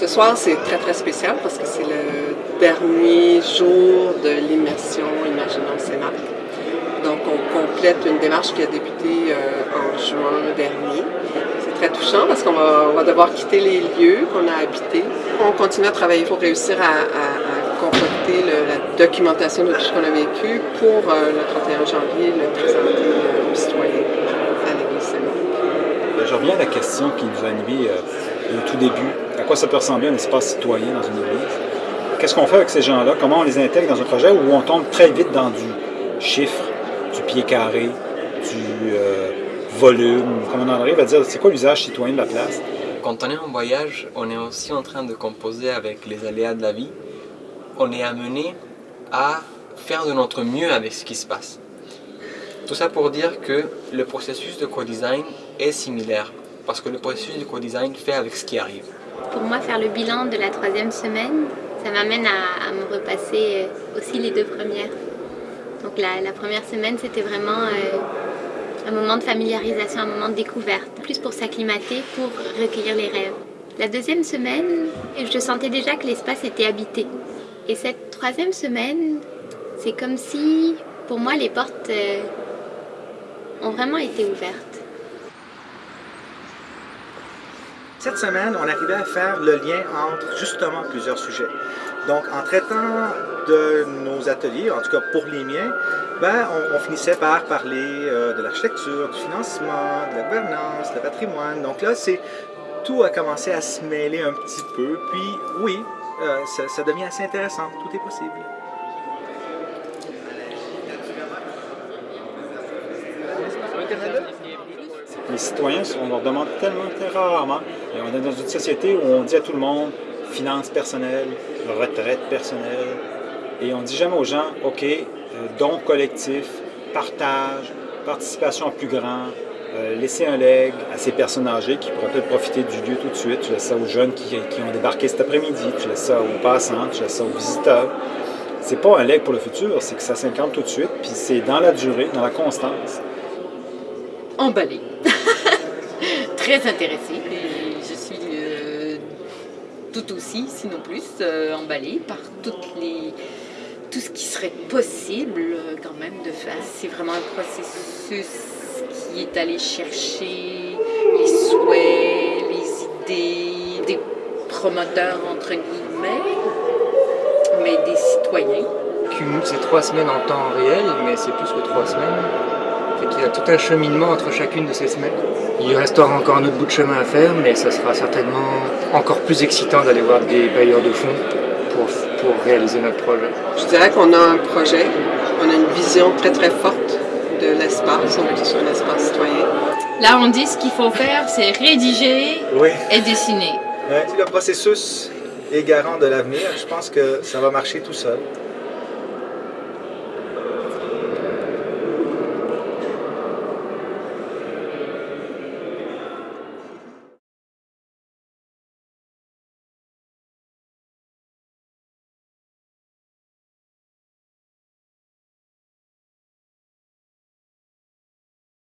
Ce soir, c'est très très spécial parce que c'est le dernier jour de l'immersion Imaginons Sénat. Donc, on complète une démarche qui a débuté euh, en juin dernier. C'est très touchant parce qu'on va, devoir quitter les lieux qu'on a habités. On continue à travailler pour réussir à, concocter la documentation de tout ce qu'on a vécu pour euh, le 31 janvier, le présenter aux citoyens à Ben, je reviens à la question qui nous a animés euh, au tout début. À quoi ça peut ressembler un espace citoyen dans une église? Qu'est-ce qu'on fait avec ces gens-là? Comment on les intègre dans un projet où on tombe très vite dans du chiffre, du pied carré, du euh, volume, comme on en arrive à dire, c'est quoi l'usage citoyen de la place? Quand on est en voyage, on est aussi en train de composer avec les aléas de la vie. On est amené à faire de notre mieux avec ce qui se passe. Tout ça pour dire que le processus de co-design est similaire, parce que le processus de co-design fait avec ce qui arrive. Pour moi, faire le bilan de la troisième semaine, ça m'amène à, me repasser euh, aussi les deux premières. Donc la, première semaine, c'était vraiment euh, un moment de familiarisation, un moment de découverte, plus pour s'acclimater, pour recueillir les rêves. La deuxième semaine, je sentais déjà que l'espace était habité. Et cette troisième semaine, c'est comme si, pour moi, les portes euh, ont vraiment été ouvertes. Cette semaine, on arrivait à faire le lien entre justement plusieurs sujets. Donc, en traitant de nos ateliers, en tout cas pour les miens, ben, on, finissait par parler euh, de l'architecture, du financement, de la gouvernance, du patrimoine. Donc là, tout a commencé à se mêler un petit peu. Puis oui, euh, ça devient assez intéressant. Tout est possible. Les citoyens, on leur demande tellement, très rarement. Et on est dans une société où on dit à tout le monde finances personnelles, retraite personnelle. Et on dit jamais aux gens, OK, euh, don collectif, partage, participation plus grand, euh, laisser un leg à ces personnes âgées qui pourraient peut-être profiter du lieu tout de suite. Tu laisses ça aux jeunes qui, qui ont débarqué cet après-midi, tu laisses ça aux passants, tu laisses ça aux visiteurs. C'est pas un leg pour le futur, c'est que ça s'incarne tout de suite, puis c'est dans la durée, dans la constance. Emballé. Très intéressée. je suis euh, tout aussi, sinon plus, euh, emballée par toutes les, tout ce qui serait possible euh, quand même de faire. C'est vraiment un processus qui est allé chercher les souhaits, les idées des promoteurs entre guillemets, mais des citoyens. Cumule ces trois semaines en temps réel, mais c'est plus que trois semaines. Il y a tout un cheminement entre chacune de ces semaines. Il restera encore un autre bout de chemin à faire, mais ça sera certainement encore plus excitant d'aller voir des bailleurs de fonds pour, pour réaliser notre projet. Je dirais qu'on a un projet, on a une vision très très forte de l'espace, on veut que ce soit un espace citoyen. Là, on dit ce qu'il faut faire, c'est rédiger et dessiner. Le processus est garant de l'avenir. Je pense que ça va marcher tout seul.